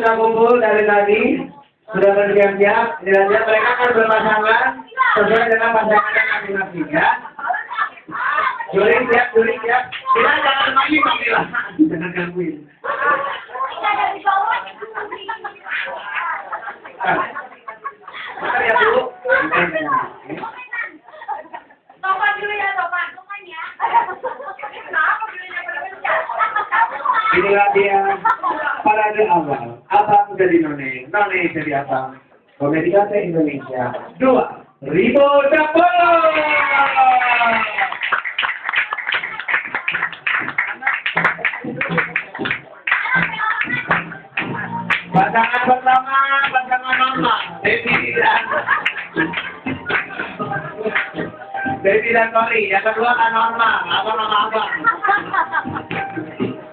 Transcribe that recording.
sudah kumpul dari tadi, sudah bersiap-siap. Jelas-jelas mereka akan berpasangan sesuai dengan pasangannya masing-masing ya. Juli siap, Juli siap. Kita jangan main Kamila. Jangan gangguin. Kita Inilah dia parade awal. Abang jadi none, none jadi abang. Komedi Kata Indonesia. Dua. Ribu Dapur. Pasangan pertama, pasangan mama. Devi dan Devi dan Tori. Yang kedua kan Norma. Abang sama abang.